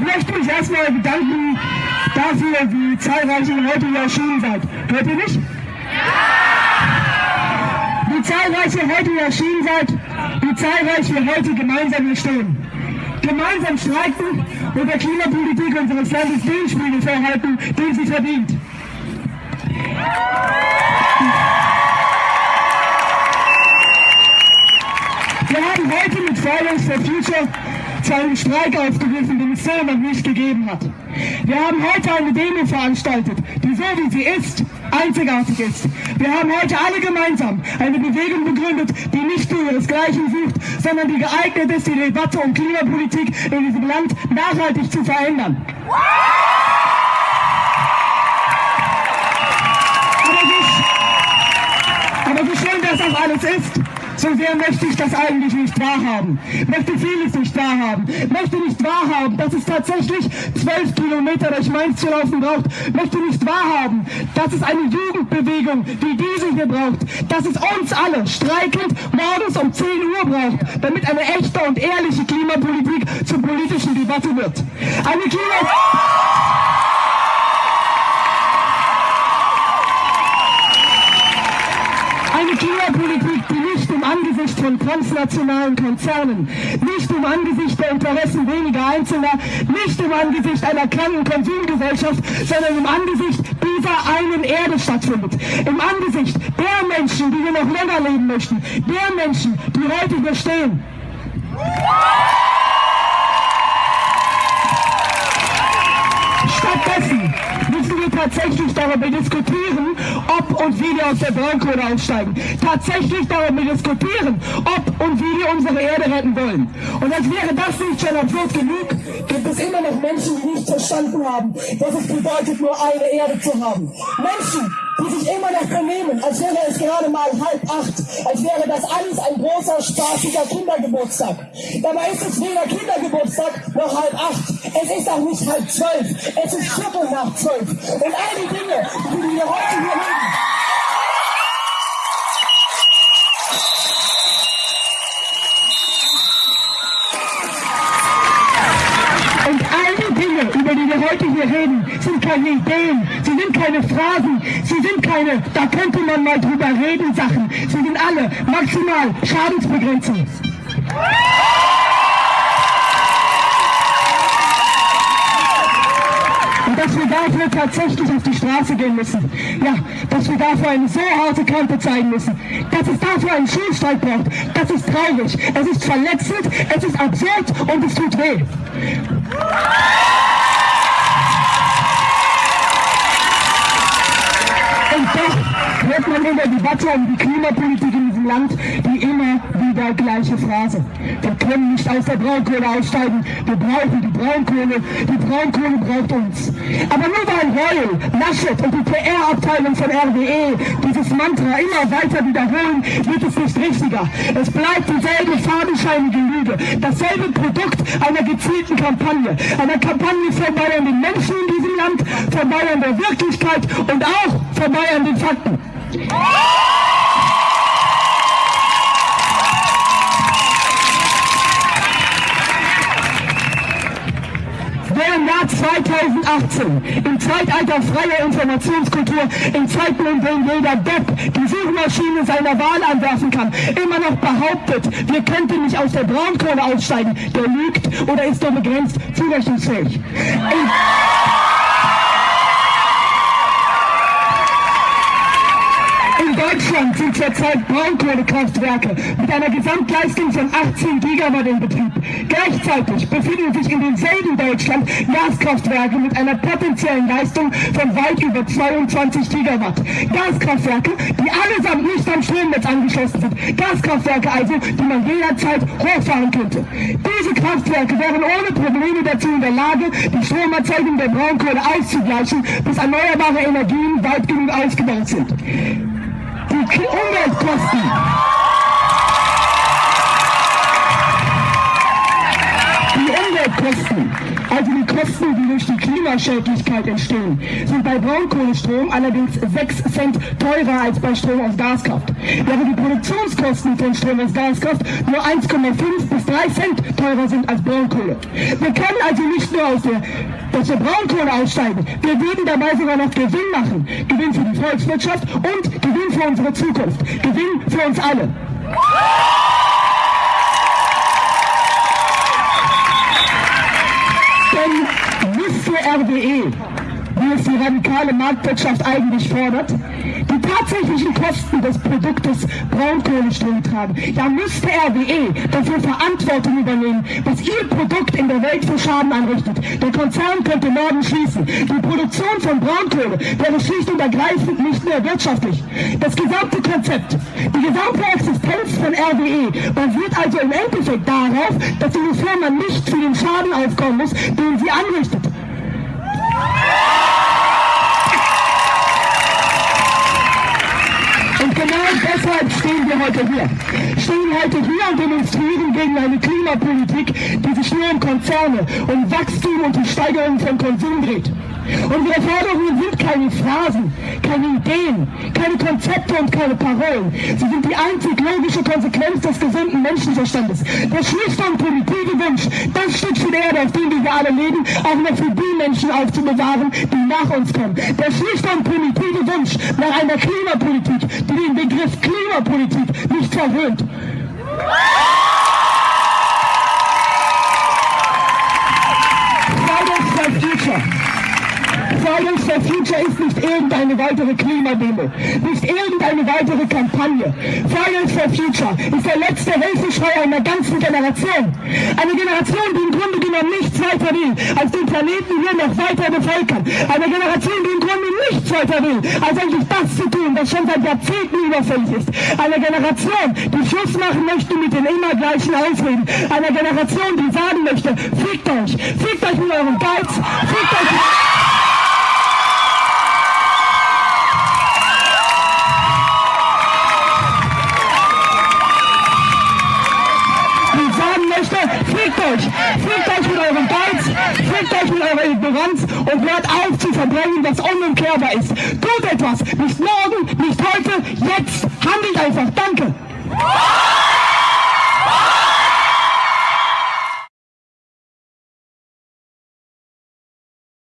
ich möchte mich erstmal bedanken dafür, wie zahlreich ihr heute hier erschienen seid. Hört ihr mich? Wie zahlreich ihr heute hier erschienen seid, wie zahlreich wir heute gemeinsam hier stehen. Gemeinsam streiken und der Klimapolitik unseres Landes den Spiegel vorhalten, den sie verdient. Wir haben heute mit Fridays for Future zu einem Streik aufgerufen, den es noch nicht gegeben hat. Wir haben heute eine Demo veranstaltet, die so wie sie ist, einzigartig ist. Wir haben heute alle gemeinsam eine Bewegung begründet, die nicht nur ihresgleichen sucht, sondern die geeignet ist, die Debatte um Klimapolitik in diesem Land nachhaltig zu verändern. Aber so schön das auch alles ist, so sehr möchte ich das eigentlich nicht wahrhaben. Möchte vieles nicht wahrhaben. Möchte nicht wahrhaben, dass es tatsächlich zwölf Kilometer durch Mainz zu laufen braucht. Möchte nicht wahrhaben, dass es eine Jugendbewegung wie diese hier braucht. Dass es uns alle streikend morgens um 10 Uhr braucht, damit eine echte und ehrliche Klimapolitik zur politischen Debatte wird. Eine Klima... Eine Klimapolitik, Angesicht von transnationalen Konzernen, nicht im Angesicht der Interessen weniger Einzelner, nicht im Angesicht einer kranken Konsumgesellschaft, sondern im Angesicht dieser einen Erde stattfindet. Im Angesicht der Menschen, die wir noch länger leben möchten, der Menschen, die heute hier stehen. Stattdessen müssen wir tatsächlich darüber diskutieren, ob und wie wir aus der Braunkohle aussteigen. Tatsächlich darüber diskutieren, ob und wie wir unsere Erde retten wollen. Und als wäre das nicht schon absurd genug, gibt es immer noch Menschen, die nicht verstanden haben, was es bedeutet, nur eine Erde zu haben. Menschen, die sich immer noch benehmen, als wäre es gerade mal halb acht, als wäre das alles ein großer, spaßiger Kindergeburtstag. Dabei ist es weder Kindergeburtstag noch halb acht. Es ist auch nicht halb zwölf. Es ist Viertel nach zwölf. Und all die Dinge, die wir heute hier reden, sind keine Ideen, sie sind keine Phrasen, sie sind keine, da könnte man mal drüber reden, Sachen. Sie sind alle maximal Schadensbegrenzung. Und dass wir dafür tatsächlich auf die Straße gehen müssen. Ja, dass wir dafür eine so harte Kante zeigen müssen. Dass es dafür einen Schulstreik braucht. Das ist traurig. Es ist verletzend, es ist absurd und es tut weh. Und doch hört man in der Debatte um die Klimapolitik in diesem Land die immer wieder gleiche Phrase. Wir können nicht aus der Braunkohle aussteigen, wir brauchen die Braunkohle, die Braunkohle braucht uns. Aber nur weil Reul, Laschet und die PR-Abteilung von RWE dieses Mantra immer weiter wiederholen, wird es nicht richtiger. Es bleibt dieselbe fadenscheinige Lüge, dasselbe Produkt einer gezielten Kampagne. Einer Kampagne vorbei an den Menschen in diesem Land, vorbei an der Wirklichkeit und auch vorbei an den Fakten. Wer im Jahr 2018, im Zeitalter freier Informationskultur, in Zeiten, in denen jeder Depp die Suchmaschine seiner Wahl anwerfen kann, immer noch behauptet, wir könnten nicht aus der Braunkohle aussteigen, der lügt oder ist nur begrenzt zurechnungsfähig. In Deutschland sind zurzeit Braunkohlekraftwerke mit einer Gesamtleistung von 18 Gigawatt in Betrieb. Gleichzeitig befinden sich in demselben Deutschland Gaskraftwerke mit einer potenziellen Leistung von weit über 22 Gigawatt. Gaskraftwerke, die allesamt nicht am Stromnetz angeschlossen sind. Gaskraftwerke also, die man jederzeit hochfahren könnte. Diese Kraftwerke wären ohne Probleme dazu in der Lage, die Stromerzeugung der Braunkohle auszugleichen, bis erneuerbare Energien weit genug ausgebaut sind die Umweltkosten. Die Umweltkosten, also die Kosten, die durch die Klimaschädlichkeit entstehen, sind bei Braunkohlestrom allerdings 6 Cent teurer als bei Strom aus Gaskraft. Während die Produktionskosten von Strom aus Gaskraft nur 1,5 bis 3 Cent teurer sind als Braunkohle. Wir können also nicht nur aus der, aus der Braunkohle aussteigen, wir würden dabei sogar noch Gewinn machen. Gewinn für die Volkswirtschaft und Gewinn für unsere Zukunft. Gewinn für uns alle. Denn müsste RWE, es die radikale Marktwirtschaft eigentlich fordert, die tatsächlichen Kosten des Produktes Braunkohlestrom tragen, dann müsste RWE dafür Verantwortung übernehmen, was ihr Produkt in der Welt für Schaden anrichtet. Der Konzern könnte morgen schließen. Die Produktion von Braunkohle wäre schlicht und ergreifend nicht mehr wirtschaftlich. Das gesamte Konzept, die gesamte Existenz von RWE basiert also im Endeffekt darauf, dass diese Firma nicht für den Schaden aufkommen muss, den sie anrichtet. Deshalb stehen wir heute hier. Stehen heute hier und demonstrieren gegen eine Klimapolitik, die sich nur um Konzerne, um Wachstum und die Steigerung von Konsum dreht. Unsere Forderungen sind keine Phrasen, keine Ideen, keine Konzepte und keine Parolen. Sie sind die einzig logische Konsequenz des gesunden Menschenverstandes. Der schlichte und primitive Wunsch, das Stück für die Erde, auf dem wir alle leben, auch noch für die Menschen aufzubewahren, die nach uns kommen. Der schlichte und primitive Wunsch nach einer Klimapolitik, die den Begriff Klimapolitik nicht verhöhnt. Fridays for Future. Fridays for Future ist nicht irgendeine weitere Klimademo, nicht irgendeine weitere Kampagne. Fridays for Future ist der letzte Hilfeschrei einer ganzen Generation. Eine Generation, die im Grunde genommen nichts weiter will, als den Planeten hier noch weiter bevölkern. Eine Generation, die im Grunde nichts weiter will, als eigentlich das zu tun, was schon seit Jahrzehnten überfällig ist. Eine Generation, die Schluss machen möchte mit den immer gleichen Ausreden. Eine Generation, die sagen möchte, fickt euch, fickt euch mit eurem Geiz, fickt euch mit... die sagen fickt euch, fickt euch mit eurem Geiz, fickt euch mit eurer Ignoranz und hört auf zu verbrennen, was unumkehrbar ist. Tut etwas, nicht morgen, nicht heute, jetzt, handelt einfach, danke.